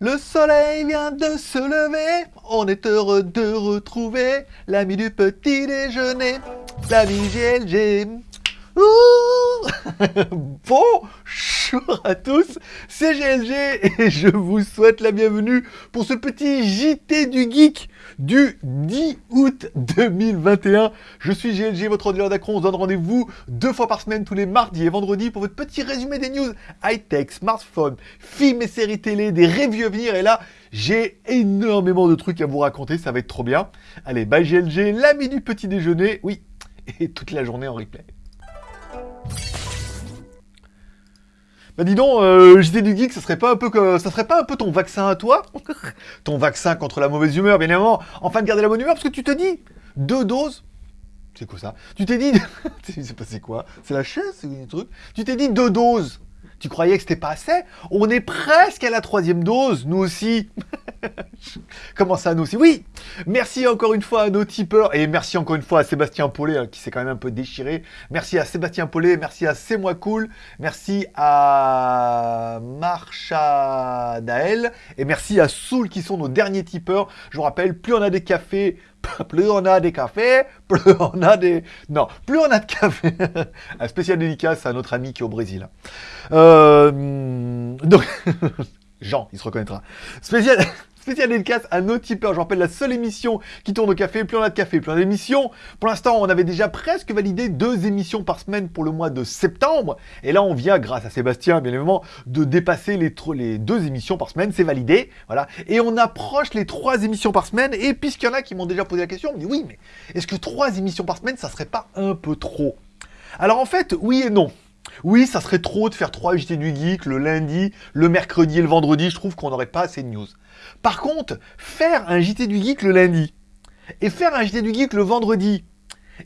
Le soleil vient de se lever, on est heureux de retrouver l'ami du petit déjeuner, l'ami GLG. Bonjour à tous, c'est GLG et je vous souhaite la bienvenue pour ce petit JT du Geek du 10 août 2021. Je suis GLG, votre ordinateur d'Acron. On se donne rendez-vous deux fois par semaine, tous les mardis et vendredis, pour votre petit résumé des news high-tech, smartphone, films et séries télé, des reviews à venir. Et là, j'ai énormément de trucs à vous raconter, ça va être trop bien. Allez, bye GLG, l'ami du petit déjeuner. Oui, et toute la journée en replay. Bah dis donc, euh, du Geek, ça serait pas un peu que, ça serait pas un peu ton vaccin à toi Ton vaccin contre la mauvaise humeur, bien évidemment, enfin de garder la bonne humeur, parce que tu te dis, deux doses, c'est quoi ça? Tu t'es dit, c'est quoi C'est la chaise, c'est truc Tu t'es dit deux doses, tu croyais que c'était pas assez? On est presque à la troisième dose, nous aussi. Comment ça, nous aussi? Oui! Merci encore une fois à nos tipeurs, et merci encore une fois à Sébastien Paulet, hein, qui s'est quand même un peu déchiré. Merci à Sébastien Paulet, merci à C'est Moi Cool, merci à Marcha Dael, et merci à Soul, qui sont nos derniers tipeurs. Je vous rappelle, plus on a des cafés, plus on a des cafés, plus on a des... Non, plus on a de café. un spécial dédicace à notre ami qui est au Brésil. Euh... Donc... Jean, il se reconnaîtra. Spécial... Spécial dédicace à nos tipeurs. Je rappelle la seule émission qui tourne au café. Plus on a de café, plus on a d'émissions. Pour l'instant, on avait déjà presque validé deux émissions par semaine pour le mois de septembre. Et là, on vient, grâce à Sébastien, bien évidemment, de dépasser les, deux émissions par semaine. C'est validé. Voilà. Et on approche les trois émissions par semaine. Et puisqu'il y en a qui m'ont déjà posé la question, on me dit oui, mais est-ce que trois émissions par semaine, ça serait pas un peu trop? Alors en fait, oui et non. Oui, ça serait trop de faire trois JT du Geek le lundi, le mercredi et le vendredi. Je trouve qu'on n'aurait pas assez de news. Par contre, faire un JT du Geek le lundi, et faire un JT du Geek le vendredi,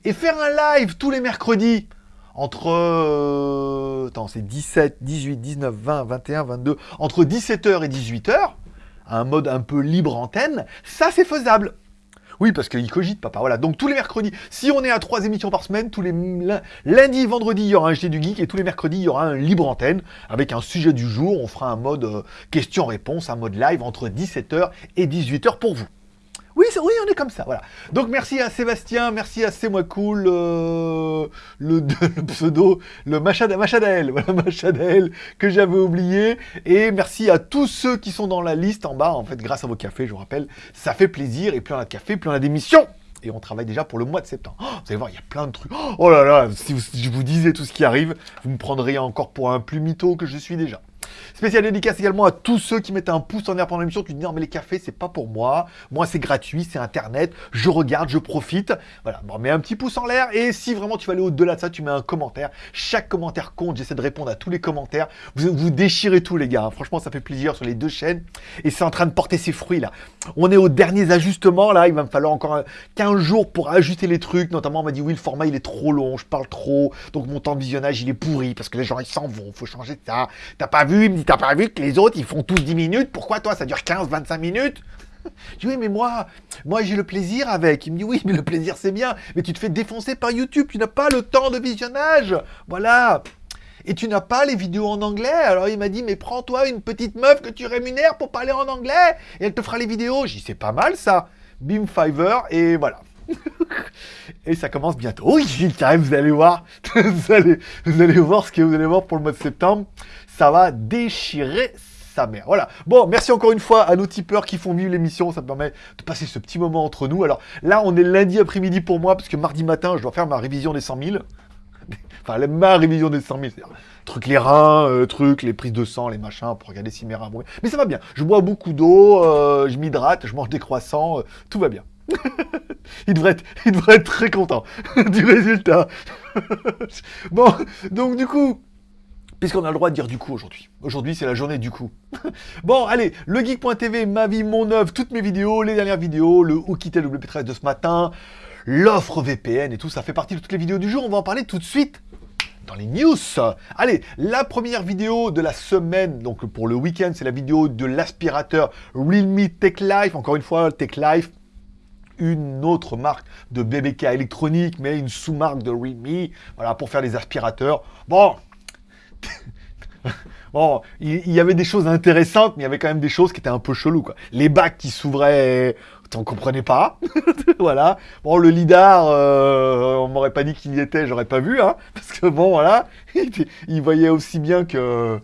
et faire un live tous les mercredis, entre... Euh, attends, c'est 17, 18, 19, 20, 21, 22... Entre 17h et 18h, un mode un peu libre antenne, ça c'est faisable. Oui, parce qu'il cogite, papa. Voilà, donc tous les mercredis, si on est à trois émissions par semaine, tous les lundi, vendredi, il y aura un JT du Geek, et tous les mercredis, il y aura un libre antenne, avec un sujet du jour. On fera un mode euh, question-réponse, un mode live entre 17h et 18h pour vous. Oui, oui, on est comme ça, voilà. Donc merci à Sébastien, merci à C'est moi cool, euh, le, pseudo, le Machadael, voilà Machadael que j'avais oublié. Et merci à tous ceux qui sont dans la liste en bas, en fait, grâce à vos cafés, je vous rappelle, ça fait plaisir. Et plus on a de café, plus on a d'émissions. Et on travaille déjà pour le mois de septembre. Oh, vous allez voir, il y a plein de trucs. Oh là là, si, si je vous disais tout ce qui arrive, vous me prendriez encore pour un plus mytho que je suis déjà. Spécial dédicace également à tous ceux qui mettent un pouce en l'air pendant l'émission, qui disent non mais les cafés c'est pas pour moi, moi c'est gratuit, c'est internet, je regarde, je profite. Voilà, bon, mets un petit pouce en l'air et si vraiment tu vas aller au-delà de ça, tu mets un commentaire. Chaque commentaire compte, j'essaie de répondre à tous les commentaires. Vous, vous déchirez tout les gars, hein. franchement ça fait plaisir sur les deux chaînes et c'est en train de porter ses fruits là. On est aux derniers ajustements là, il va me falloir encore 15 jours pour ajuster les trucs, notamment on m'a dit oui le format il est trop long, je parle trop, donc mon temps de visionnage il est pourri parce que les gens ils s'en vont, faut changer ça. T'as pas vu, il me dit t'as pas vu que les autres, ils font tous 10 minutes? Pourquoi toi, ça dure 15, 25 minutes? Je dis oui mais moi, moi j'ai le plaisir avec. Il me dit oui mais le plaisir c'est bien, mais tu te fais défoncer par YouTube, tu n'as pas le temps de visionnage. Voilà. Et tu n'as pas les vidéos en anglais. Alors il m'a dit mais prends-toi une petite meuf que tu rémunères pour parler en anglais et elle te fera les vidéos. Dit c'est pas mal ça. Bim Fiverr et voilà. et ça commence bientôt. Oui, vous allez voir. vous, allez, vous allez voir ce que vous allez voir pour le mois de septembre ça va déchirer sa mère. Voilà. Bon, merci encore une fois à nos tipeurs qui font vivre l'émission. Ça me permet de passer ce petit moment entre nous. Alors là, on est lundi après-midi pour moi, parce que mardi matin, je dois faire ma révision des 100 000. enfin, ma révision des 100 000. Truc les reins, euh, truc, les prises de sang, les machins, pour regarder si mes reins Mais ça va bien. Je bois beaucoup d'eau, euh, je m'hydrate, je mange des croissants, euh, tout va bien. il devrait être très content du résultat. bon, donc du coup, puisqu'on a le droit de dire du coup aujourd'hui. Aujourd'hui, c'est la journée du coup. bon, allez, legeek.tv, ma vie, mon œuvre, toutes mes vidéos, les dernières vidéos, le où quitter le WP13 de ce matin, l'offre VPN et tout, ça fait partie de toutes les vidéos du jour. On va en parler tout de suite dans les news. Allez, la première vidéo de la semaine, donc pour le week-end, c'est la vidéo de l'aspirateur Realme Tech Life. Encore une fois, Tech Life, une autre marque de BBK électronique, mais une sous-marque de Realme, voilà, pour faire des aspirateurs. Bon, bon, il, y avait des choses intéressantes, mais il y avait quand même des choses qui étaient un peu cheloues, quoi. Les bacs qui s'ouvraient, on comprenait pas. voilà. Bon, le lidar, euh, on m'aurait pas dit qu'il y était, j'aurais pas vu, hein. Parce que bon, voilà, il, voyait aussi bien que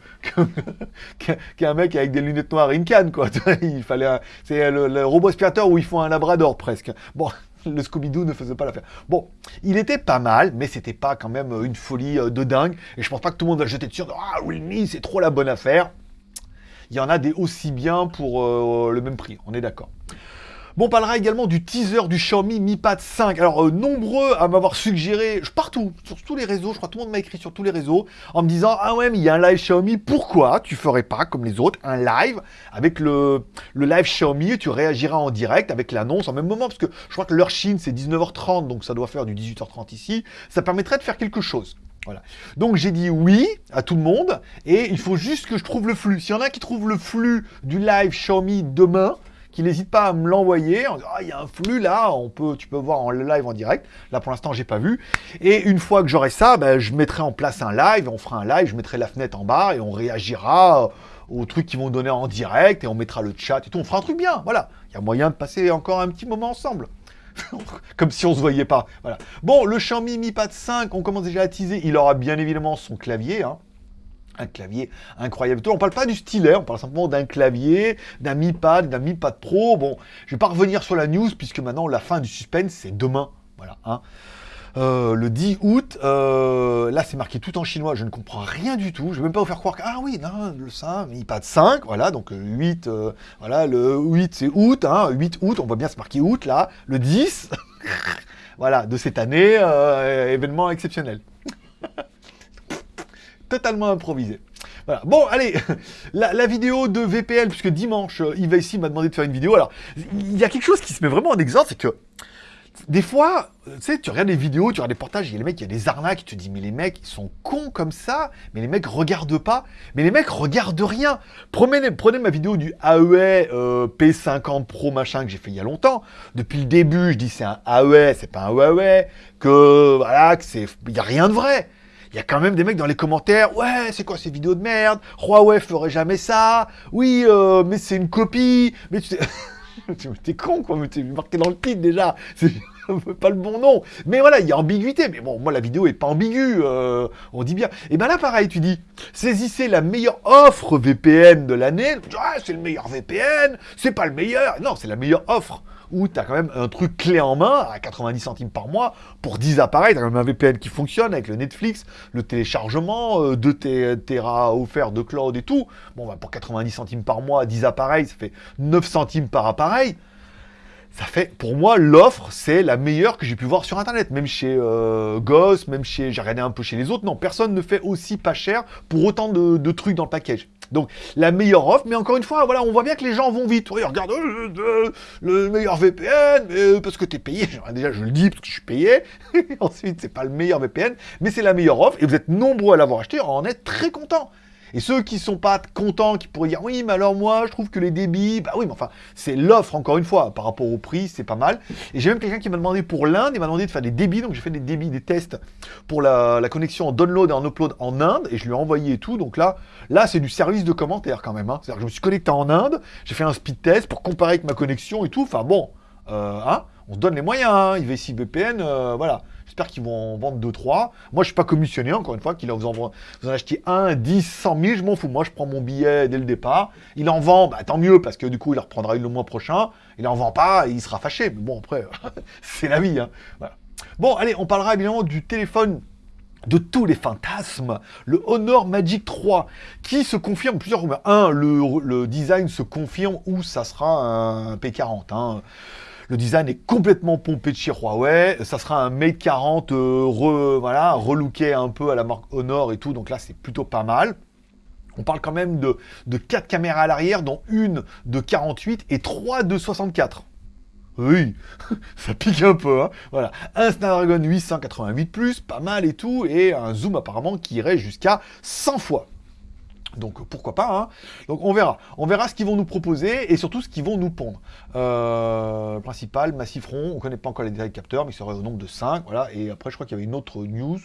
qu'un mec avec des lunettes noires une canne, quoi. il fallait, c'est le, le robot aspirateur où ils font un labrador presque. Bon le Scooby-Doo ne faisait pas l'affaire. Bon, il était pas mal, mais c'était pas quand même une folie euh, de dingue. Et je pense pas que tout le monde va jeter dessus. Ah, oui, c'est trop la bonne affaire. Il y en a des aussi bien pour euh, le même prix, on est d'accord. Bon, on parlera également du teaser du Xiaomi Mi Pad 5. Alors, euh, nombreux à m'avoir suggéré, partout, sur tous les réseaux, je crois que tout le monde m'a écrit sur tous les réseaux, en me disant, ah ouais, mais il y a un live Xiaomi, pourquoi tu ferais pas, comme les autres, un live avec le, le live Xiaomi et tu réagiras en direct avec l'annonce en même moment, parce que je crois que l'heure Chine, c'est 19h30, donc ça doit faire du 18h30 ici, ça permettrait de faire quelque chose. Voilà. Donc j'ai dit oui à tout le monde, et il faut juste que je trouve le flux. S'il y en a qui trouvent le flux du live Xiaomi demain, qu'il n'hésite pas à me l'envoyer ah, il y a un flux là, on peut, tu peux voir en live en direct. Là pour l'instant j'ai pas vu. Et une fois que j'aurai ça, ben, je mettrai en place un live, on fera un live, je mettrai la fenêtre en bas et on réagira aux trucs qui vont donner en direct et on mettra le chat et tout. On fera un truc bien, voilà. Il y a moyen de passer encore un petit moment ensemble. Comme si on se voyait pas. Voilà. Bon, le Xiaomi Mi Pad 5, on commence déjà à teaser. Il aura bien évidemment son clavier. Hein un clavier incroyable. On parle pas du stylet, on parle simplement d'un clavier, d'un Mi Pad, d'un Mi Pad Pro. Bon, je vais pas revenir sur la news puisque maintenant la fin du suspense c'est demain. Voilà. Hein. Euh, le 10 août, euh, là c'est marqué tout en chinois, je ne comprends rien du tout, je vais même pas vous faire croire que, ah oui, non, le 5, Mi Pad 5, voilà, donc 8, euh, voilà, le 8 c'est août, hein, 8 août, on voit bien c'est marqué août là, le 10, voilà, de cette année, événement exceptionnel totalement improvisé. Voilà. Bon, allez, la, vidéo de VPN, puisque dimanche, euh, Yves ici m'a demandé de faire une vidéo. Alors, il y a quelque chose qui se met vraiment en exemple, c'est que des fois, euh, tu sais, tu regardes des vidéos, tu regardes des portages, il y a les mecs, il y a des arnaques, tu te dis, mais les mecs, ils sont cons comme ça, mais les mecs regardent pas, mais les mecs regardent rien. Prenez, ma vidéo du AEA euh, P50 Pro machin que j'ai fait il y a longtemps. Depuis le début, je dis c'est un AEA, c'est pas un Huawei, que voilà, que c'est, il y a rien de vrai il y a quand même des mecs dans les commentaires, ouais, c'est quoi ces vidéos de merde? Huawei ferait jamais ça? Oui, euh, mais c'est une copie. Mais tu t'es con, quoi. Mais t'es marqué dans le titre déjà. C'est pas le bon nom. Mais voilà, il y a ambiguïté. Mais bon, moi, la vidéo est pas ambiguë. Euh, on dit bien. Et ben là, pareil, tu dis, saisissez la meilleure offre VPN de l'année. Ouais, c'est le meilleur VPN. C'est pas le meilleur. Non, c'est la meilleure offre où tu as quand même un truc clé en main à 90 centimes par mois pour 10 appareils. Tu as quand même un VPN qui fonctionne avec le Netflix, le téléchargement, 2 euh, Tera offert de cloud et tout. Bon, bah, pour 90 centimes par mois, 10 appareils, ça fait 9 centimes par appareil ça fait, pour moi, l'offre, c'est la meilleure que j'ai pu voir sur Internet. Même chez euh, Goss, même chez, j'ai regardé un peu chez les autres. Non, personne ne fait aussi pas cher pour autant de, trucs dans le package. Donc, la meilleure offre, mais encore une fois, voilà, on voit bien que les gens vont vite. Oui, regarde, euh, euh, le meilleur VPN, mais parce que tu es payé. Déjà, je le dis parce que je suis payé. Ensuite, c'est pas le meilleur VPN, mais c'est la meilleure offre. Et vous êtes nombreux à l'avoir acheté, on en est très content. Et ceux qui sont pas contents, qui pourraient dire oui, mais alors moi, je trouve que les débits, bah oui, mais enfin, c'est l'offre encore une fois par rapport au prix, c'est pas mal. Et j'ai même quelqu'un qui m'a demandé pour l'Inde, il m'a demandé de faire des débits, donc j'ai fait des débits, des tests pour la, connexion en download et en upload en Inde, et je lui ai envoyé tout. Donc là, là, c'est du service de commentaire quand même. Hein. C'est-à-dire que je me suis connecté en Inde, j'ai fait un speed test pour comparer avec ma connexion et tout. Enfin bon, euh, hein, on se donne les moyens. Hein. IVC VPN, euh, voilà. J'espère qu'ils vont en vendre 2-3. Moi, je suis pas commissionné, encore une fois, qu'il vous en, vous en achetez 1, 10, 100 000, je m'en fous. Moi, je prends mon billet dès le départ. Il en vend, bah, tant mieux, parce que du coup, il reprendra une le mois prochain. Il en vend pas, il sera fâché. Mais bon, après, c'est la vie. Hein. Bon, allez, on parlera évidemment du téléphone de tous les fantasmes, le Honor Magic 3, qui se confirme plusieurs rumeurs. Un, le, design se confirme ou ça sera un P40. Hein. Le design est complètement pompé de chez Huawei. Ça sera un Mate 40 euh, re, voilà, relooké un peu à la marque Honor et tout. Donc là, c'est plutôt pas mal. On parle quand même de, de 4 caméras à l'arrière, dont une de 48 et 3 de 64. Oui, ça pique un peu, hein. Voilà. Un Snapdragon 888+, pas mal et tout, et un zoom apparemment qui irait jusqu'à 100 fois. Donc pourquoi pas, hein Donc on verra. On verra ce qu'ils vont nous proposer et surtout ce qu'ils vont nous pondre. Euh, principal, massif rond, on ne connaît pas encore les détails capteurs, mais il serait au nombre de 5, voilà. Et après, je crois qu'il y avait une autre news.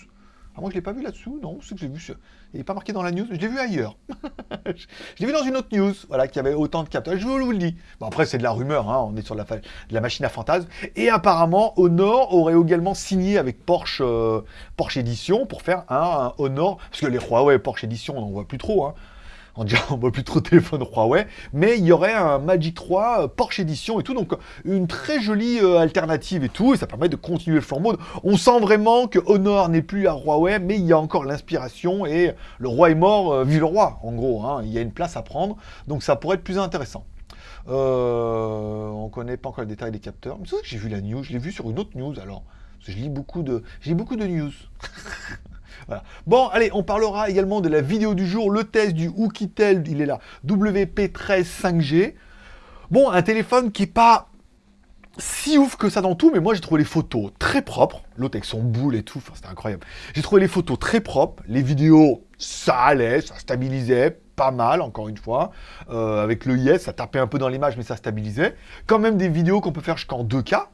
Ah, moi, je l'ai pas vu là-dessous, non, c'est que j'ai vu sur... Il n'est pas marqué dans la news, je l'ai vu ailleurs. je l'ai vu dans une autre news, voilà, qui avait autant de capteurs. Je vous le dis. Bon, après, c'est de la rumeur, hein, on est sur la, de la machine à fantasme. Et apparemment, Honor aurait également signé avec Porsche, euh, Porsche Edition pour faire un, Honor, parce que les Huawei Porsche Edition, on n'en voit plus trop, hein on dirait on voit plus trop de téléphone Huawei, mais il y aurait un Magic 3 euh, Porsche Edition et tout, donc une très jolie euh, alternative et tout, et ça permet de continuer le flambeau. On sent vraiment que Honor n'est plus à Huawei, mais il y a encore l'inspiration, et le roi est mort, euh, le roi, en gros, hein. il y a une place à prendre, donc ça pourrait être plus intéressant. Euh, on connaît pas encore le détail des capteurs, mais c'est que j'ai vu la news, je l'ai vu sur une autre news alors, je lis beaucoup de news. Bon, allez, on parlera également de la vidéo du jour, le test du Oukitel, il est là, WP13 5G. Bon, un téléphone qui est pas si ouf que ça dans tout, mais moi j'ai trouvé les photos très propres, l'autre avec son boule et tout, c'était incroyable. J'ai trouvé les photos très propres, les vidéos, ça allait, ça stabilisait, pas mal, encore une fois. Euh, avec le IS, ça tapait un peu dans l'image, mais ça stabilisait. Quand même des vidéos qu'on peut faire jusqu'en 2K,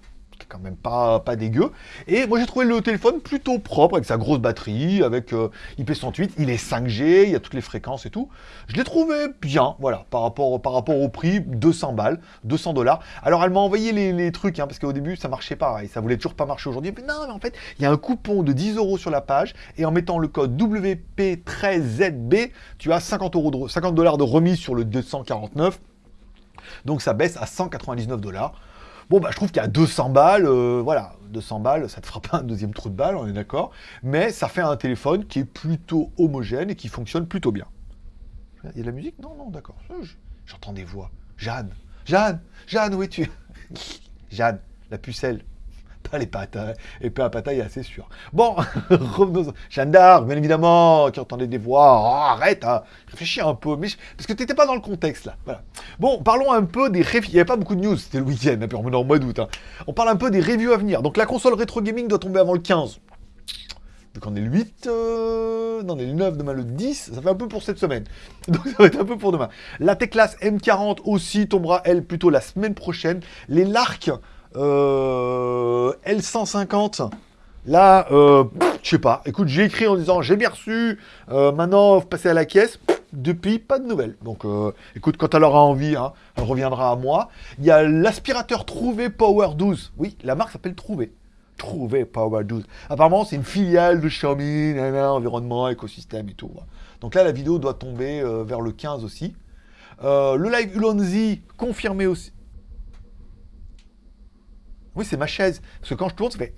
quand même pas, pas dégueu. Et moi j'ai trouvé le téléphone plutôt propre, avec sa grosse batterie, avec euh, IP108, il est 5G, il y a toutes les fréquences et tout. Je l'ai trouvé bien, voilà, par rapport, au prix, 200 balles, 200 dollars. Alors elle m'a envoyé les, trucs, hein, parce qu'au début ça marchait pas, ça voulait toujours pas marcher aujourd'hui. Mais non, mais en fait, il y a un coupon de 10 euros sur la page, et en mettant le code WP13ZB, tu as 50 euros de, 50 dollars de remise sur le 249. Donc ça baisse à 199 dollars. Bon, bah, je trouve qu'à 200 balles, euh, voilà, 200 balles, ça te fera pas un deuxième trou de balle, on est d'accord. Mais ça fait un téléphone qui est plutôt homogène et qui fonctionne plutôt bien. Il y a de la musique? Non, non, d'accord. J'entends des voix. Jeanne, Jeanne, Jeanne, où es-tu? Jeanne, la pucelle les pattes. Hein. Et peu à pataille, assez sûr. Bon, revenons. Jeanne d'Arc, bien évidemment, qui entendait des voix. Oh, arrête, hein. réfléchis un peu. Mais Parce que tu n'étais pas dans le contexte, là. Bon, parlons un peu des reviews. Il n'y avait pas beaucoup de news, c'était le week-end, hein, on est en mois d'août. Hein. On parle un peu des reviews à venir. Donc la console rétro gaming doit tomber avant le 15. Donc on est le 8, euh... non on est le 9, demain le 10, ça fait un peu pour cette semaine. Donc ça va être un peu pour demain. La T-Class M40 aussi tombera, elle, plutôt la semaine prochaine. Les Lark, euh, L150, là, euh, je sais pas. Écoute, j'ai écrit en disant j'ai bien reçu, euh, maintenant passer à la caisse. Depuis, pas de nouvelles. Donc, euh, écoute, quand elle aura envie, hein, elle reviendra à moi. Il y a l'aspirateur Trouvé Power 12. Oui, la marque s'appelle Trouvé. Trouvé Power 12. Apparemment, c'est une filiale de Xiaomi, environnement, écosystème et tout. Donc là, la vidéo doit tomber vers le 15 aussi. le live Ulonzi, confirmé aussi. Oui, c'est ma chaise. Parce que quand je tourne, ça fait...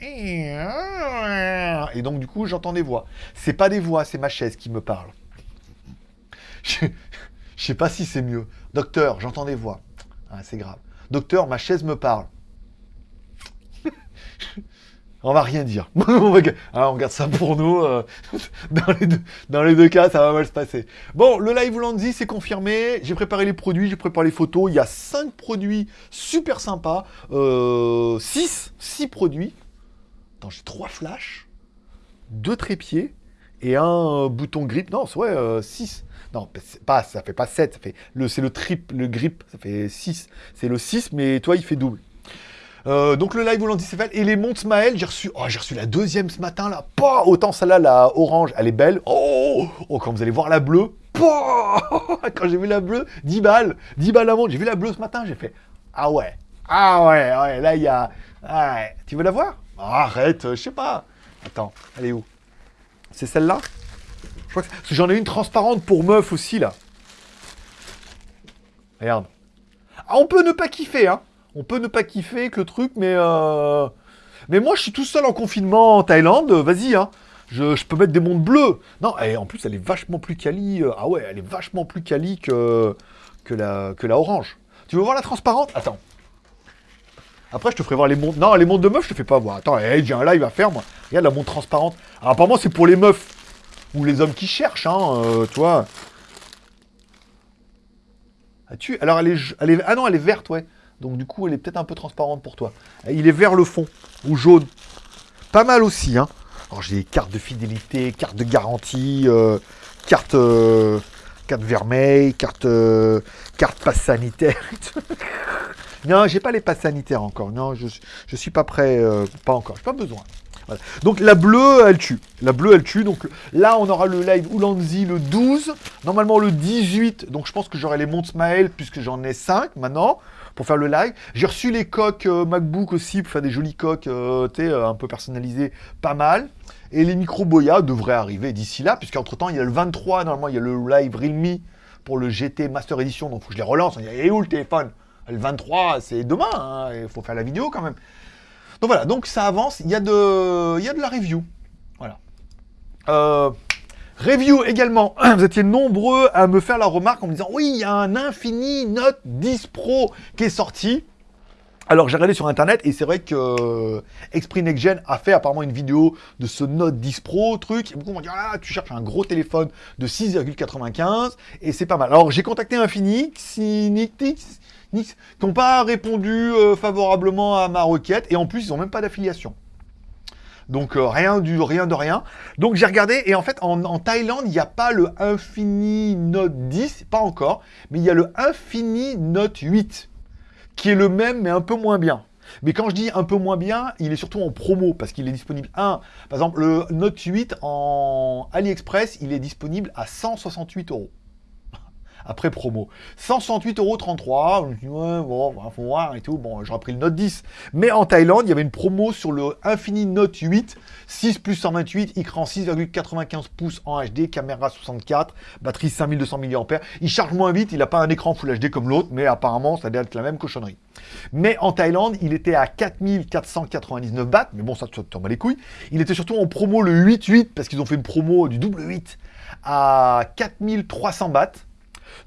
Et donc, du coup, j'entends des voix. C'est pas des voix, c'est ma chaise qui me parle. Je, sais pas si c'est mieux. Docteur, j'entends des voix. Ah, c'est grave. Docteur, ma chaise me parle. On va rien dire. Ah, on garde ça pour nous. Euh, dans, les deux, cas, ça va mal se passer. Bon, le live Landy, c'est confirmé. J'ai préparé les produits, j'ai préparé les photos. Il y a 5 produits super sympas. 6 euh, 6 produits. Attends, j'ai 3 flashs, 2 trépieds et un bouton grip. Non, c'est ouais, 6. Euh, non, pas, ça fait pas 7, c'est le trip, le grip, ça fait 6. C'est le 6, mais toi, il fait double. Euh, donc le live volant fait. et les montres Maël, j'ai reçu, oh, j'ai reçu la deuxième ce matin là, pas autant celle-là, la orange, elle est belle, oh, oh quand vous allez voir la bleue, quand j'ai vu la bleue, 10 balles, 10 balles la montre, j'ai vu la bleue ce matin, j'ai fait, ah ouais, ah ouais, ouais, là il y a, ah tu veux la voir? Arrête, je sais pas, attends, elle est où? C'est celle-là? J'en ai une transparente pour meuf aussi là. Regarde. Ah, on peut ne pas kiffer, hein on peut ne pas kiffer que le truc, mais... Euh... Mais moi, je suis tout seul en confinement en Thaïlande, vas-y, hein. Je, peux mettre des montres bleues. Non, et en plus, elle est vachement plus quali. Euh, ah ouais, elle est vachement plus quali que, que, la, orange. Tu veux voir la transparente? Attends. Après, je te ferai voir les montres... Non, les montres de meufs, je te fais pas voir. Attends, hey, j'ai un live à faire, moi. Regarde la montre transparente. Apparemment, c'est pour les meufs. Ou les hommes qui cherchent, hein, euh, toi. tu Alors, elle est... elle est... Ah non, elle est verte, ouais. Donc du coup, elle est peut-être un peu transparente pour toi. Il est vers le fond, ou jaune. Pas mal aussi, hein. Alors j'ai cartes de fidélité, cartes de garantie, euh, carte, euh, carte vermeille, carte, euh, carte passe sanitaire. non, j'ai pas les passes sanitaires encore. Non, je, je suis pas prêt, pas encore. J'ai pas besoin. Donc la bleue, elle tue. La bleue, elle tue. Donc là, on aura le live Ulanzi le 12. Normalement le 18. Donc je pense que j'aurai les montres Smile puisque j'en ai 5 maintenant pour faire le live. J'ai reçu les coques euh, MacBook aussi pour faire des jolies coques euh, euh, un peu personnalisées, pas mal. Et les micros Boya devraient arriver d'ici là, puisqu'entre temps, il y a le 23, normalement, il y a le live Realme pour le GT Master Edition, donc faut que je les relance. Il y a où le téléphone? Le 23, c'est demain, hein, il faut faire la vidéo quand même. Donc voilà, donc ça avance, il y a de, il y a de la review. Voilà. Euh, review également, vous étiez nombreux à me faire la remarque en me disant « Oui, il y a un Infini Note 10 Pro qui est sorti. » Alors j'ai regardé sur internet et c'est vrai que euh, a fait apparemment une vidéo de ce Note 10 Pro truc. Et beaucoup m'ont dit ah tu cherches un gros téléphone de 6,95 et c'est pas mal. Alors j'ai contacté Infini, Nix, qui n'ont pas répondu euh, favorablement à ma requête et en plus ils n'ont même pas d'affiliation. Donc euh, rien du rien de rien. Donc j'ai regardé et en fait en, Thaïlande il n'y a pas le Infini Note 10, pas encore, mais il y a le Infini Note 8 qui est le même mais un peu moins bien. Mais quand je dis un peu moins bien, il est surtout en promo parce qu'il est disponible. Un, par exemple, le Note 8 en AliExpress, il est disponible à 168 euros après promo. 168,33€, je me ouais, bon, faut voir et tout, bon, j'aurais pris le Note 10. Mais en Thaïlande, il y avait une promo sur le Infini Note 8, 6 plus 128, écran 6,95 pouces en HD, caméra 64, batterie 5200 mAh. Il charge moins vite, il n'a pas un écran Full HD comme l'autre, mais apparemment, ça doit être la même cochonnerie. Mais en Thaïlande, il était à 4499 bahts, mais bon, ça tombe les couilles. Il était surtout en promo le 8.8, parce qu'ils ont fait une promo du double 8 à 4300 bahts.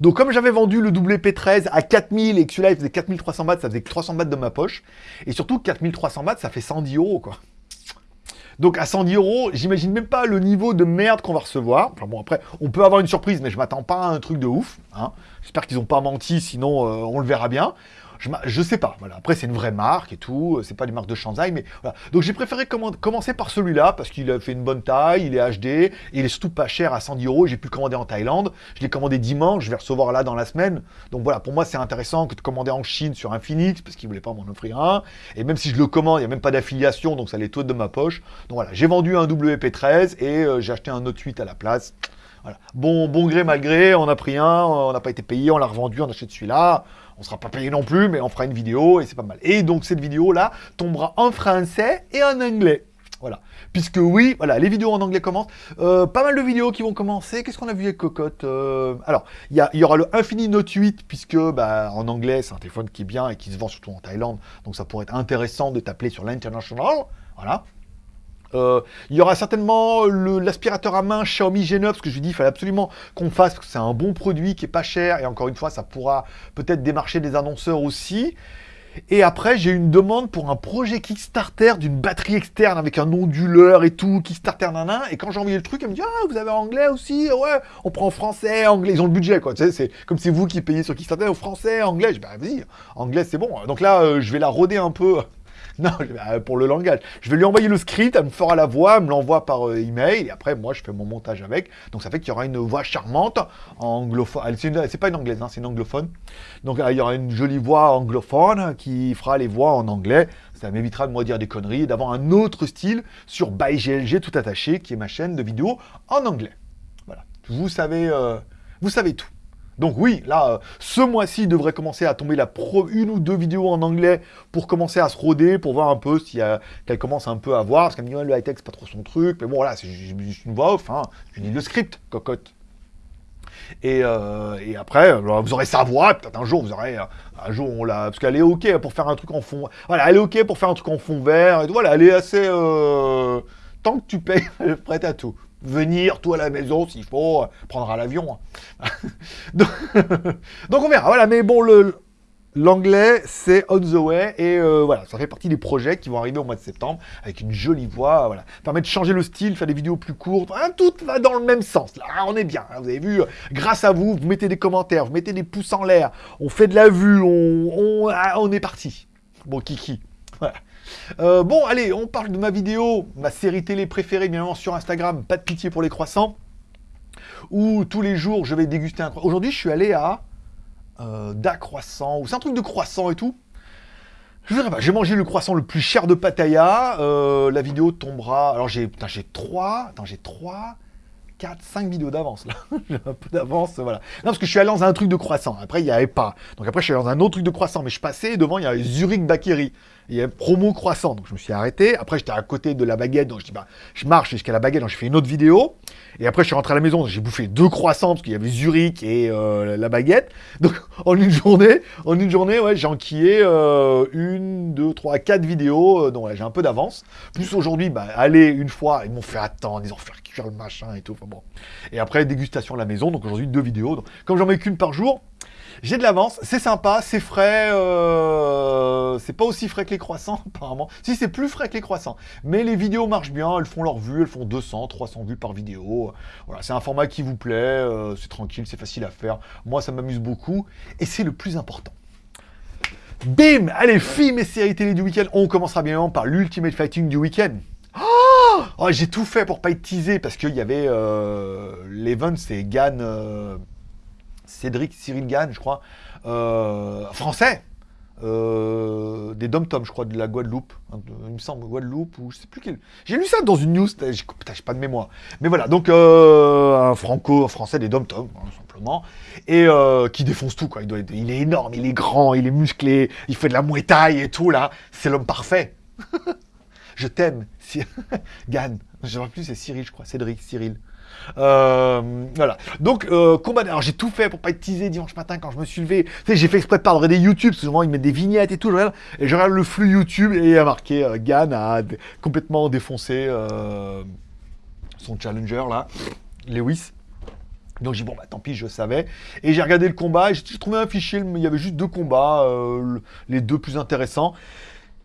Donc comme j'avais vendu le WP13 à 4000 et que celui-là il faisait 4300 bahts, ça faisait 300 bahts de ma poche. Et surtout 4300 bahts, ça fait 110 euros quoi. Donc à 110 euros, j'imagine même pas le niveau de merde qu'on va recevoir. Enfin bon après, on peut avoir une surprise, mais je m'attends pas à un truc de ouf. Hein. J'espère qu'ils n'ont pas menti, sinon euh, on le verra bien. Je, sais pas, voilà. Après, c'est une vraie marque et tout, c'est pas une marque de Shanzai, mais voilà. Donc j'ai préféré commencer par celui-là, parce qu'il a fait une bonne taille, il est HD, il est surtout pas cher à 110 euros, j'ai pu commander en Thaïlande, je l'ai commandé dimanche, je vais recevoir là dans la semaine, donc voilà, pour moi c'est intéressant que de commander en Chine sur un parce qu'il voulait pas m'en offrir un, et même si je le commande, il n'y a même pas d'affiliation, donc ça les de ma poche, donc voilà, j'ai vendu un WP13, et euh, j'ai acheté un Note 8 à la place. Bon, bon gré, malgré, on a pris un, on n'a pas été payé, on l'a revendu, on achète celui-là, on sera pas payé non plus, mais on fera une vidéo et c'est pas mal. Et donc cette vidéo-là tombera en français et en anglais. Voilà. Puisque oui, voilà, les vidéos en anglais commencent. Euh, pas mal de vidéos qui vont commencer. Qu'est-ce qu'on a vu avec Cocotte euh, Alors, il y, aura le Infini Note 8, puisque bah, en anglais, c'est un téléphone qui est bien et qui se vend surtout en Thaïlande. Donc ça pourrait être intéressant de t'appeler sur l'international. Voilà. Euh, il y aura certainement l'aspirateur à main Xiaomi G9, parce que je lui dis il fallait absolument qu'on fasse, parce que c'est un bon produit qui est pas cher, et encore une fois, ça pourra peut-être démarcher des annonceurs aussi. Et après, j'ai une demande pour un projet Kickstarter d'une batterie externe avec un onduleur et tout, Kickstarter nanan. Et quand j'ai envoyé le truc, elle me dit Ah, vous avez anglais aussi? Ouais, on prend français, anglais. Ils ont le budget, quoi. Tu sais, c'est comme si vous qui payez sur Kickstarter français, anglais. Je dis Bah, vas-y, anglais, c'est bon. Donc là, euh, je vais la roder un peu Non, euh, pour le langage. Je vais lui envoyer le script, elle me fera la voix, elle me l'envoie par euh, email, et après, moi, je fais mon montage avec. Donc, ça fait qu'il y aura une voix charmante, anglophone. C'est pas une anglaise, hein, c'est une anglophone. Donc, euh, il y aura une jolie voix anglophone qui fera les voix en anglais. Ça m'évitera de moi dire des conneries et d'avoir un autre style sur ByGLG tout attaché, qui est ma chaîne de vidéos en anglais. Voilà. Vous savez, vous savez tout. Donc oui, là, euh, ce mois-ci, devrait commencer à tomber la pro une ou deux vidéos en anglais pour commencer à se roder, pour voir un peu si qu'elle commence un peu à voir, parce qu'elle me dit, ouais, le high-tech, c'est pas trop son truc, mais bon, voilà, c'est une voix off, hein. je lis le script, cocotte. Et, euh, après, vous aurez sa voix, peut-être un jour, vous aurez, un jour, on l'a, parce qu'elle est ok pour faire un truc en fond, voilà, elle est ok pour faire un truc en fond vert, et voilà, elle est assez, euh, tant que tu payes, elle est prête à tout venir, tout à la maison, s'il faut, euh, prendre à l'avion. Hein. donc, on verra, voilà, mais bon. L'anglais, c'est on the way, et euh, voilà, ça fait partie des projets qui vont arriver au mois de septembre, avec une jolie voix, voilà. Permet de changer le style, faire des vidéos plus courtes, hein, tout va dans le même sens, là, on est bien, hein, vous avez vu, grâce à vous, vous mettez des commentaires, vous mettez des pouces en l'air, on fait de la vue, on, on, ah, on est parti. Bon, kiki, voilà. Euh, bon, allez, on parle de ma vidéo, ma série télé préférée, bien évidemment, sur Instagram, pas de pitié pour les croissants, où tous les jours, je vais déguster un croissant. Aujourd'hui, je suis allé à euh, Da Croissant, ou c'est un truc de croissant et tout. Je verrai pas. J'ai mangé le croissant le plus cher de Pattaya. Euh, la vidéo tombera. Alors j'ai, putain, j'ai trois. Attends, j'ai trois. 4, 5 vidéos d'avance là. J'ai un peu d'avance, voilà. Non, parce que je suis allé dans un truc de croissant. Après, il n'y avait pas. Donc après, je suis allé dans un autre truc de croissant. Mais je passais devant, il y avait Zurich Bakery. Il y avait promo croissant. Donc je me suis arrêté. Après, j'étais à côté de la baguette. Donc je dis, bah, je marche jusqu'à la baguette. Donc j'ai fait une autre vidéo. Et après, je suis rentré à la maison. J'ai bouffé deux croissants parce qu'il y avait Zurich et euh, la baguette. Donc en une journée, en une journée, ouais, j'ai enquillé euh, une, deux, trois, quatre vidéos. Euh, donc j'ai un peu d'avance. Plus aujourd'hui, bah, aller une fois, ils m'ont fait attendre, ils ont fait cuire le machin et tout. Enfin bon. Et après, dégustation à la maison. Donc aujourd'hui, deux vidéos. Donc, comme j'en mets qu'une par jour, j'ai de l'avance, c'est sympa, c'est frais, euh, c'est pas aussi frais que les croissants apparemment. Si, c'est plus frais que les croissants. Mais les vidéos marchent bien, elles font leur vue, elles font 200, 300 vues par vidéo. Voilà, c'est un format qui vous plaît, euh, c'est tranquille, c'est facile à faire. Moi, ça m'amuse beaucoup et c'est le plus important. Bim Allez, films et séries télé du week-end. On commencera bien par l'Ultimate Fighting du week-end. Oh, oh J'ai tout fait pour pas être teasé parce qu'il y avait euh, l'event, c'est Gann, euh, Cédric Cyril Gann, je crois, euh, français. Euh, des dom-tom, je crois, de la Guadeloupe. Il me semble, Guadeloupe, ou je sais plus quel. J'ai lu ça dans une news, j'ai pas de mémoire. Mais voilà, donc euh, un franco-français des dom-tom, hein, simplement, et qui défonce tout, quoi. Il, doit être, il est énorme, il est grand, il est musclé, il fait de la thai et tout, là. C'est l'homme parfait. je t'aime, Gann. Je ne sais plus, c'est Cyril, je crois. Cédric, Cyril. Euh, voilà. Donc, euh, combat. Alors, j'ai tout fait pour pas être teasé dimanche matin quand je me suis levé. Tu j'ai fait exprès de pas regarder YouTube. Souvent, ils mettent des vignettes et tout. Je regarde, et je regarde le flux YouTube et il y a marqué euh, Gann a complètement défoncé euh, son challenger là, Lewis. Donc j'ai dit, bon, bah tant pis, je savais. Et j'ai regardé le combat, et j'ai trouvé un fichier, il y avait juste deux combats, les deux plus intéressants.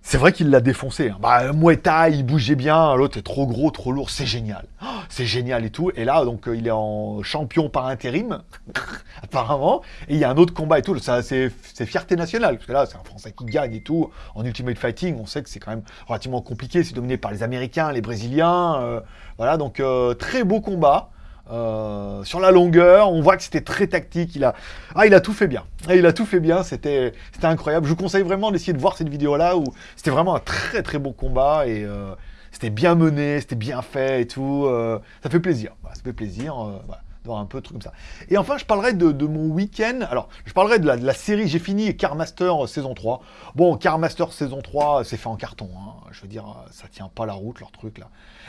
C'est vrai qu'il l'a défoncé. Hein. Bah, Muay Thai, il bougeait bien, l'autre est trop gros, trop lourd, c'est génial. Oh, c'est génial et tout. Et là, donc, euh, il est en champion par intérim, apparemment. Et il y a un autre combat et tout. C'est fierté nationale, parce que là, c'est un Français qui gagne et tout. En Ultimate Fighting, on sait que c'est quand même relativement compliqué. C'est dominé par les Américains, les Brésiliens. Euh, voilà, donc, euh, très beau combat. Euh, sur la longueur, on voit que c'était très tactique. Il a, ah, il a tout fait bien. Ah, il a tout fait bien. C'était, incroyable. Je vous conseille vraiment d'essayer de voir cette vidéo-là où c'était vraiment un très très beau combat et euh, c'était bien mené, c'était bien fait et tout. Euh, ça fait plaisir. ça fait plaisir. Voilà d'avoir un peu de trucs comme ça. Et enfin, je parlerai de, mon week-end. Alors, je parlerai de la, série. J'ai fini Car Master saison 3. Bon, Car Master saison 3, c'est fait en carton. Hein. Je veux dire, ça tient pas la route, leur truc là.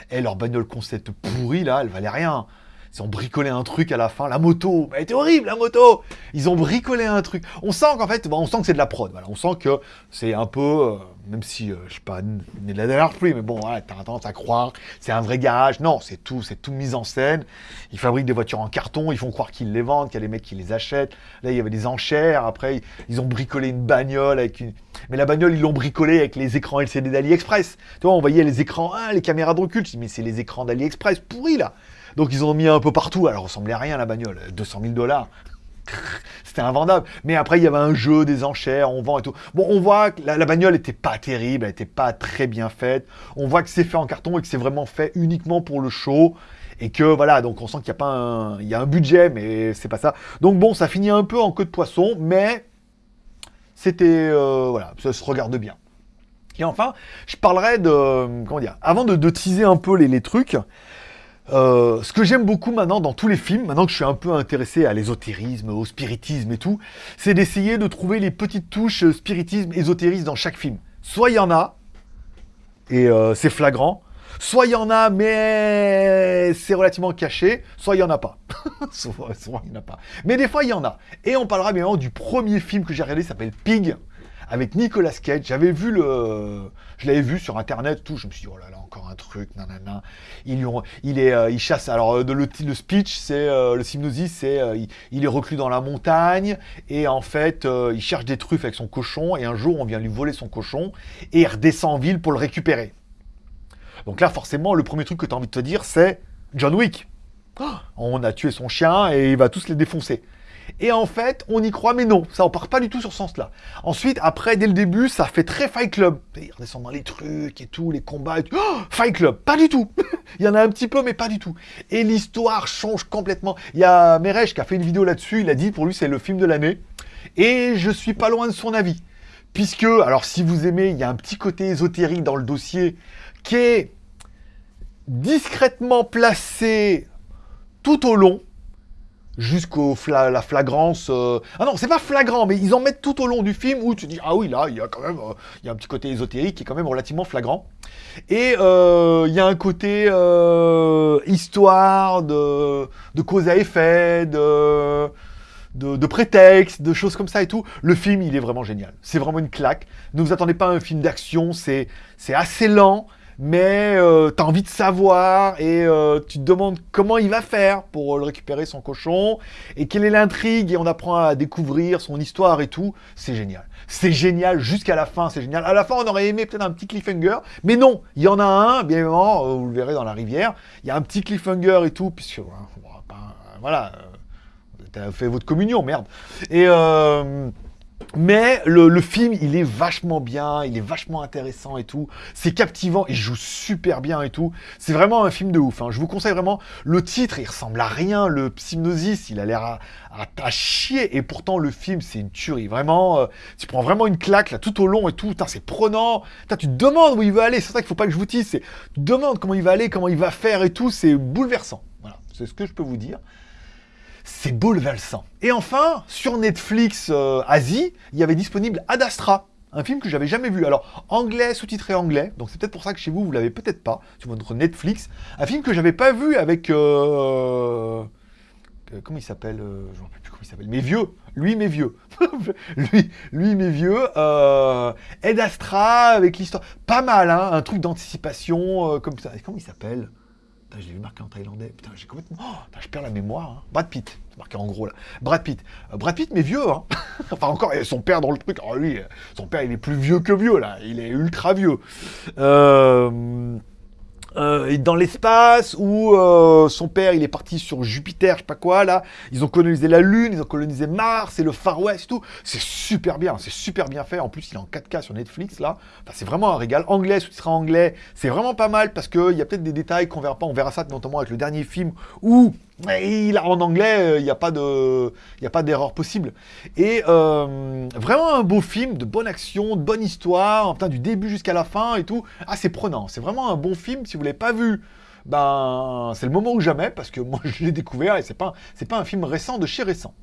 Et leur bagnole concept pourri là, elle valait rien. Ils ont bricolé un truc à la fin. La moto, elle était horrible, la moto Ils ont bricolé un truc. On sent qu'en fait, on sent que c'est de la prod. On sent que c'est un peu, euh, même si, euh, je sais pas, né de la dernière pluie, mais bon, voilà, t'as tendance à croire, c'est un vrai garage. Non, c'est tout, c'est tout mis en scène. Ils fabriquent des voitures en carton, ils font croire qu'ils les vendent, qu'il y a des mecs qui les achètent. Là, il y avait des enchères. Après, ils ont bricolé une bagnole avec une... Mais la bagnole, ils l'ont bricolée avec les écrans LCD d'AliExpress. Tu vois, on voyait les écrans, ah, les caméras de recul. Je dis, mais c'est les écrans d'AliExpress pourris, là. Donc ils ont mis un peu partout. Alors, ressemblait à rien la bagnole. 200 000 dollars. C'était invendable. Mais après, il y avait un jeu, des enchères, on vend et tout. Bon, on voit que la, bagnole était pas terrible, elle était pas très bien faite. On voit que c'est fait en carton et que c'est vraiment fait uniquement pour le show. Et que voilà, donc on sent qu'il y a un, y a un budget, mais c'est pas ça. Donc bon, ça finit un peu en queue de poisson, mais c'était, euh, voilà, ça se regarde bien. Et enfin, je parlerai de, comment dire, avant de, teaser un peu les trucs, euh, ce que j'aime beaucoup maintenant dans tous les films, maintenant que je suis un peu intéressé à l'ésotérisme, au spiritisme et tout, c'est d'essayer de trouver les petites touches spiritisme, ésotérisme dans chaque film. Soit il y en a, et euh, c'est flagrant, soit il y en a, mais c'est relativement caché, soit il n'y en a pas. soit, il n'y en a pas. Mais des fois, il y en a. Et on parlera bien du premier film que j'ai regardé, s'appelle Pig, avec Nicolas Cage. J'avais vu le... Je l'avais vu sur Internet, tout, je me suis dit, oh là là, encore un truc, nanana. Il, il, est, euh, il chasse. Alors, euh, le, le speech, c'est euh, le hypnosis, c'est il, est reclus dans la montagne et en fait, il cherche des truffes avec son cochon et un jour, on vient lui voler son cochon et redescend en ville pour le récupérer. Donc là, forcément, le premier truc que tu as envie de te dire, c'est John Wick. Oh, on a tué son chien et il va tous les défoncer. Et en fait, on y croit, mais non, ça on part pas du tout sur ce sens-là. Ensuite, après, dès le début, ça fait très Fight Club. Il redescend dans les trucs et tout, les combats et tout. Oh, Fight Club, pas du tout. il y en a un petit peu, mais pas du tout. Et l'histoire change complètement. Il y a Meresh qui a fait une vidéo là-dessus, il a dit pour lui c'est le film de l'année. Et je suis pas loin de son avis. puisque, alors si vous aimez, il y a un petit côté ésotérique dans le dossier qui est discrètement placé tout au long, jusqu'au la flagrance. Euh, ah non, c'est pas flagrant, mais ils en mettent tout au long du film où tu dis ah oui là, il y a quand même, euh, il y a un petit côté ésotérique qui est quand même relativement flagrant. Et euh, il y a un côté histoire de, de cause à effet, de, de, de, prétexte, de choses comme ça et tout. Le film, il est vraiment génial. C'est vraiment une claque. Ne vous attendez pas à un film d'action, c'est assez lent mais euh, tu as envie de savoir et euh, tu te demandes comment il va faire pour le récupérer son cochon et quelle est l'intrigue et on apprend à découvrir son histoire et tout. C'est génial. C'est génial jusqu'à la fin, c'est génial. À la fin, on aurait aimé peut-être un petit cliffhanger, mais non, il y en a un, bien évidemment, euh, vous le verrez dans la rivière. Il y a un petit cliffhanger et tout, puisque voilà, tu as fait votre communion, merde. Et mais le, film, il est vachement bien, il est vachement intéressant et tout. C'est captivant, il joue super bien et tout. C'est vraiment un film de ouf. Hein. Je vous conseille vraiment. Le titre, il ressemble à rien. Le Psygnosis, il a l'air à, chier. Et pourtant, le film, c'est une tuerie. Vraiment, euh, tu prends vraiment une claque là tout au long et tout. C'est prenant. tu te demandes où il va aller. C'est ça qu'il faut pas que je vous dise. Tu te demandes comment il va aller, comment il va faire et tout. C'est bouleversant. Voilà, c'est ce que je peux vous dire c'est bouleversant. Et enfin, sur Netflix euh, Asie, il y avait disponible Ad Astra, un film que j'avais jamais vu. Alors, anglais, sous-titré anglais, donc c'est peut-être pour ça que chez vous, vous l'avez peut-être pas, sur votre Netflix. Un film que j'avais pas vu avec... Euh, euh, comment il s'appelle Je ne rappelle plus comment il s'appelle. Mes vieux Lui, mes vieux lui, lui, mes vieux. Astra, avec l'histoire... Pas mal, hein Un truc d'anticipation, comme ça. Comment il s'appelle? Je vu marqué en thaïlandais. Putain, j'ai complètement. Oh, je perds la mémoire. Hein. Brad Pitt. Marqué en gros là. Brad Pitt. Euh, Brad Pitt, mais vieux. Hein. enfin, encore, son père dans le truc. Lui, son père, il est plus vieux que vieux là. Il est ultra vieux. Euh. Euh, dans l'espace où euh, son père il est parti sur Jupiter, je sais pas quoi là. Ils ont colonisé la Lune, ils ont colonisé Mars et le Far West tout. C'est super bien, c'est super bien fait. En plus, il est en 4K sur Netflix là. Enfin, c'est vraiment un régal. Anglais, sous-titré anglais, c'est vraiment pas mal parce qu'il y a peut-être des détails qu'on verra pas. On verra ça notamment avec le dernier film où a, en anglais, euh, il n'y a pas d'erreur possible. Et euh, vraiment un beau film, de bonne action, de bonne histoire, du début jusqu'à la fin et tout. Ah, c'est prenant. C'est vraiment un bon film. Si vous ne l'avez pas vu, ben, c'est le moment ou jamais, parce que moi, je l'ai découvert et c'est pas, pas un film récent de chez récent.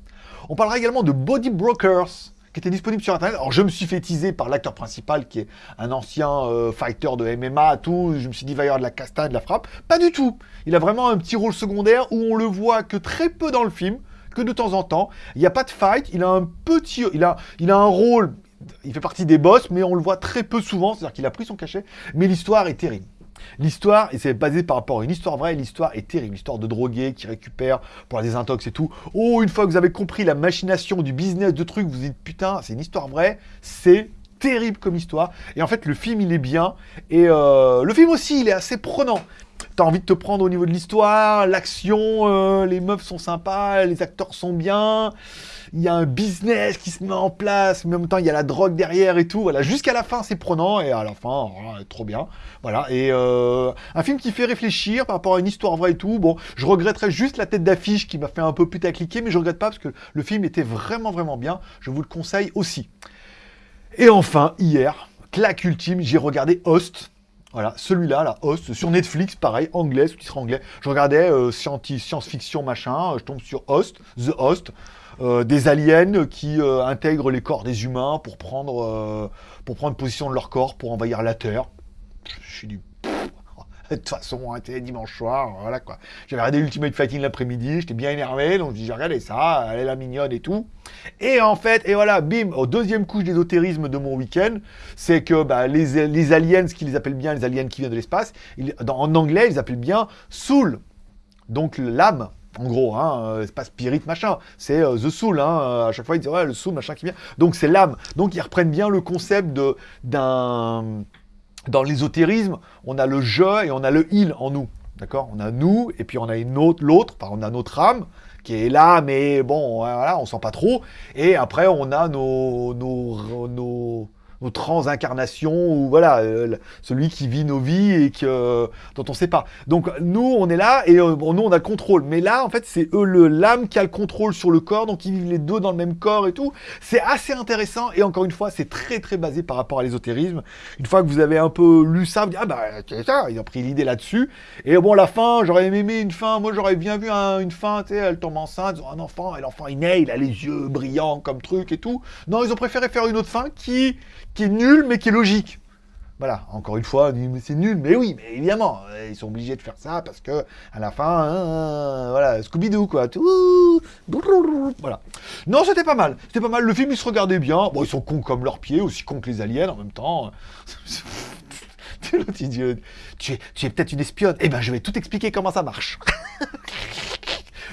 On parlera également de Body Brokers, qui était disponible sur Internet. Alors, je me suis fait teaser par l'acteur principal, qui est un ancien euh, fighter de MMA, tout. Je me suis dit, de la castagne, de la frappe. Pas du tout. Il a vraiment un petit rôle secondaire où on le voit que très peu dans le film, que de temps en temps. Il n'y a pas de fight. Il a un petit... Il a, il a un rôle... Il fait partie des boss, mais on le voit très peu souvent. C'est-à-dire qu'il a pris son cachet. Mais l'histoire est terrible. L'histoire, c'est basé par rapport à une histoire vraie, l'histoire est terrible. L'histoire de drogués qui récupèrent pour la désintox et tout. Oh, une fois que vous avez compris la machination du business de trucs, vous dites putain, c'est une histoire vraie, c'est terrible comme histoire. Et en fait, le film, il est bien. Et euh, le film aussi, il est assez prenant. T'as envie de te prendre au niveau de l'histoire, l'action, euh, les meufs sont sympas, les acteurs sont bien il y a un business qui se met en place, mais en même temps, il y a la drogue derrière et tout. Voilà, jusqu'à la fin, c'est prenant, et à la fin, trop bien. Voilà, et euh, un film qui fait réfléchir par rapport à une histoire vraie et tout. Bon, je regretterais juste la tête d'affiche qui m'a fait un peu putacliquer, mais je regrette pas parce que le film était vraiment, vraiment bien. Je vous le conseille aussi. Et enfin, hier, claque ultime, j'ai regardé Host. Voilà, celui-là, la Host, sur Netflix, pareil, anglais, sous-titre anglais. Je regardais euh, science-fiction, machin, je tombe sur Host, The Host. Euh, des aliens qui euh, intègrent les corps des humains pour prendre, euh, pour prendre position de leur corps pour envahir la Terre. Je suis du... De toute façon, c'était dimanche soir, voilà quoi. J'avais regardé Ultimate Fighting l'après-midi, j'étais bien énervé, donc j'ai regardé ça, elle est la mignonne et tout. Et en fait, et voilà, bim, au deuxième couche d'ésotérisme de mon week-end, c'est que bah, les, les, aliens, ce qu'ils appellent bien les aliens qui viennent de l'espace, en anglais, ils appellent bien soul, donc l'âme. En gros, hein, euh, c'est pas spirit machin, c'est euh, the soul. Hein, euh, à chaque fois, ils disent ouais, le soul machin qui vient. Donc c'est l'âme. Donc ils reprennent bien le concept de d'un dans l'ésotérisme, on a le je et on a le il en nous. D'accord? On a nous et puis on a une autre l'autre, on a notre âme qui est là, mais bon, voilà, on sent pas trop. Et après, on a nos, nos, nos nos transincarnations, ou voilà, euh, celui qui vit nos vies et que, dont on sait pas. Donc nous, on est là et euh, bon, nous, on a le contrôle. Mais là, en fait, c'est eux, l'âme qui a le contrôle sur le corps, donc ils vivent les deux dans le même corps et tout. C'est assez intéressant et encore une fois, c'est très très basé par rapport à l'ésotérisme. Une fois que vous avez un peu lu ça, vous dites, ah bah, c'est ça, ils ont pris l'idée là-dessus. Et bon, la fin, j'aurais aimé une fin, moi j'aurais bien vu une fin, tu sais, elle tombe enceinte, ils ont un enfant, et l'enfant il naît, il a les yeux brillants comme truc et tout. Non, ils ont préféré faire une autre fin qui, qui est nulle mais qui est logique. Voilà, encore une fois, c'est nul, mais oui, mais évidemment, ils sont obligés de faire ça parce que à la fin, hein, voilà, Scooby-Doo quoi, tout, voilà. Non, c'était pas mal, c'était pas mal. Le film, il se regardait bien. Bon, ils sont cons comme leurs pieds, aussi cons que les aliens en même temps. tu es, tu es peut-être une espionne. Eh ben, je vais tout expliquer comment ça marche.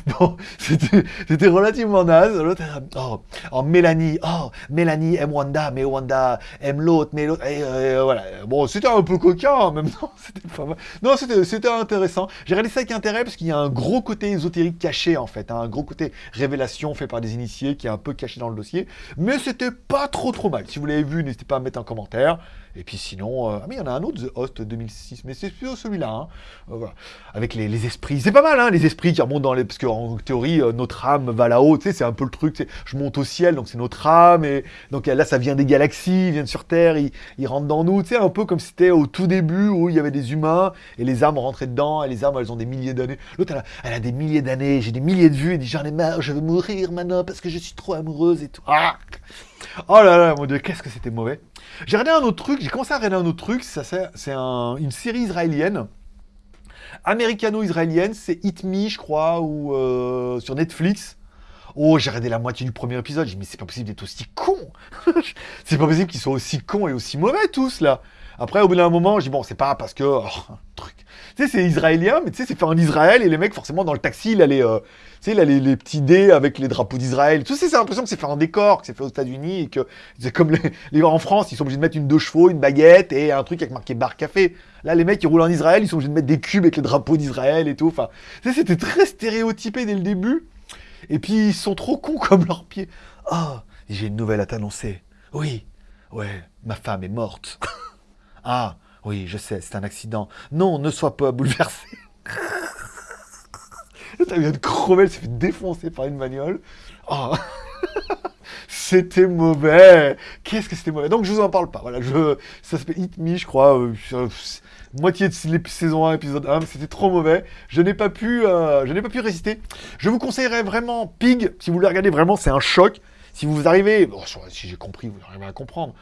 Bon, c'était relativement naze. L'autre, oh, oh, Mélanie, oh, Mélanie aime Wanda, mais Wanda aime l'autre, mais l'autre, et, euh, voilà. Bon, c'était un peu coquin en même temps, c'était pas mal. Non, c'était intéressant. J'ai regardé ça avec intérêt parce qu'il y a un gros côté ésotérique caché en fait, hein, un gros côté révélation fait par des initiés qui est un peu caché dans le dossier, mais c'était pas trop trop mal. Si vous l'avez vu, n'hésitez pas à mettre un commentaire. Et puis sinon, euh, ah mais il y en a un autre, The Host 2006, mais c'est celui-là, hein. euh, avec les, les esprits. C'est pas mal, hein, les esprits qui remontent dans les... Parce qu'en théorie, euh, notre âme va là-haut, tu sais, c'est un peu le truc, je monte au ciel, donc c'est notre âme, et donc là, ça vient des galaxies, ils viennent sur Terre, ils, ils rentrent dans nous, tu sais, un peu comme c'était au tout début, où il y avait des humains, et les âmes rentraient dedans, et les âmes, elles ont des milliers d'années. L'autre, elle, a des milliers d'années, j'ai des milliers de vues, elle dit, j'en ai marre, je veux mourir maintenant, parce que je suis trop amoureuse et tout. Ah oh là là, mon dieu, qu'est-ce que c'était mauvais. J'ai regardé un autre truc, j'ai commencé à regarder un autre truc, c'est une série israélienne, américano-israélienne, c'est Hit Me, je crois, ou euh, sur Netflix. Oh, j'ai regardé la moitié du premier épisode, j'ai dit, mais c'est pas possible d'être aussi con. C'est pas possible qu'ils soient aussi cons et aussi mauvais tous, là Après, au bout d'un moment, j'ai dit, bon, c'est pas parce que... Oh, truc. Tu sais, c'est israélien, mais tu sais, c'est fait en Israël, et les mecs, forcément, dans le taxi, il a les... Euh, tu sais, il a les, petits dés avec les drapeaux d'Israël. Tout ça, c'est l'impression que c'est fait en décor, que c'est fait aux États-Unis, et que c'est comme les, les en France, ils sont obligés de mettre une deux chevaux, une baguette, et un truc avec marqué bar café. Là, les mecs, qui roulent en Israël, ils sont obligés de mettre des cubes avec les drapeaux d'Israël et tout. Enfin, tu sais, c'était très stéréotypé dès le début. Et puis, ils sont trop cons comme leurs pieds. Oh, j'ai une nouvelle à t'annoncer. Oui, ouais, ma femme est morte. ah, oui, je sais, c'est un accident. Non, ne sois pas bouleversé. T'as bien de crever, elle s'est fait défoncer par une bagnole. Oh. c'était mauvais. Qu'est-ce que c'était mauvais. Donc je vous en parle pas. Voilà, je, ça s'appelle Hit Me, je crois. Euh, moitié de saison 1, épisode 1, c'était trop mauvais. Je n'ai pas pu, euh, je n'ai pas pu résister. Je vous conseillerais vraiment Pig, si vous voulez regarder vraiment, c'est un choc. Si vous arrivez, si j'ai compris, vous arrivez à comprendre.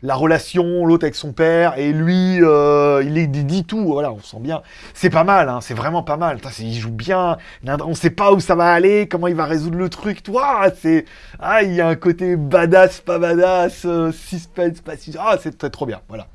La relation, l'autre avec son père, et lui, euh, il, dit tout, voilà, on sent bien. C'est pas mal, hein, c'est vraiment pas mal. il joue bien, on sait pas où ça va aller, comment il va résoudre le truc, toi, c'est... Ah, il y a un côté badass, pas badass, euh, suspense, pas suspense, ah, c'est très trop bien, voilà.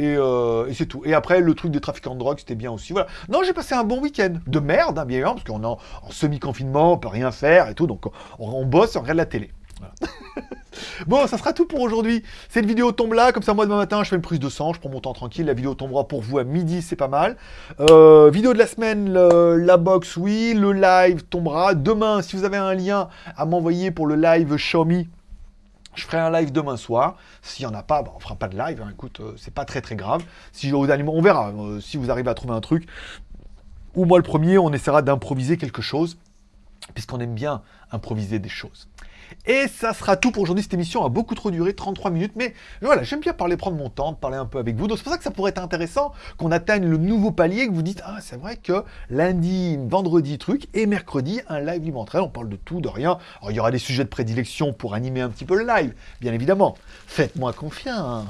Euh, et, c'est tout. Et après, le truc des trafiquants de drogue, c'était bien aussi. Voilà. Non, j'ai passé un bon week-end. De merde, hein, bien évidemment, parce qu'on est en, semi-confinement, on peut rien faire et tout. Donc, on, on bosse, on regarde la télé. bon, ça sera tout pour aujourd'hui. Cette vidéo tombe là, comme ça, moi, demain matin, je fais une prise de sang, je prends mon temps tranquille. La vidéo tombera pour vous à midi, c'est pas mal. Euh, vidéo de la semaine, la box, oui. Le live tombera. Demain, si vous avez un lien à m'envoyer pour le live Xiaomi, je ferai un live demain soir. S'il n'y en a pas, on bah, on fera pas de live. Hein. Écoute, euh, c'est pas très très grave. Si on verra. Euh, si vous arrivez à trouver un truc, ou moi le premier, on essaiera d'improviser quelque chose, puisqu'on aime bien improviser des choses. Et ça sera tout pour aujourd'hui. Cette émission a beaucoup trop duré, 33 minutes. Mais voilà, j'aime bien parler, prendre mon temps, parler un peu avec vous. Donc c'est pour ça que ça pourrait être intéressant qu'on atteigne le nouveau palier, que vous dites, ah c'est vrai que lundi, vendredi, truc, et mercredi, un live libre-entraîne. On parle de tout, de rien. Alors il y aura des sujets de prédilection pour animer un petit peu le live, bien évidemment. Faites-moi confiance.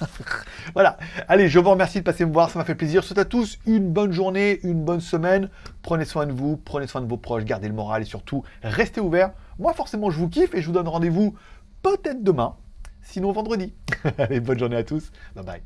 voilà. Allez, je vous remercie de passer me voir, ça m'a fait plaisir. Je souhaite à tous une bonne journée, une bonne semaine. Prenez soin de vous, prenez soin de vos proches, gardez le moral et surtout, restez ouverts. Moi, forcément, je vous kiffe et je vous donne rendez-vous peut-être demain, sinon vendredi. Allez, bonne journée à tous. Bye bye.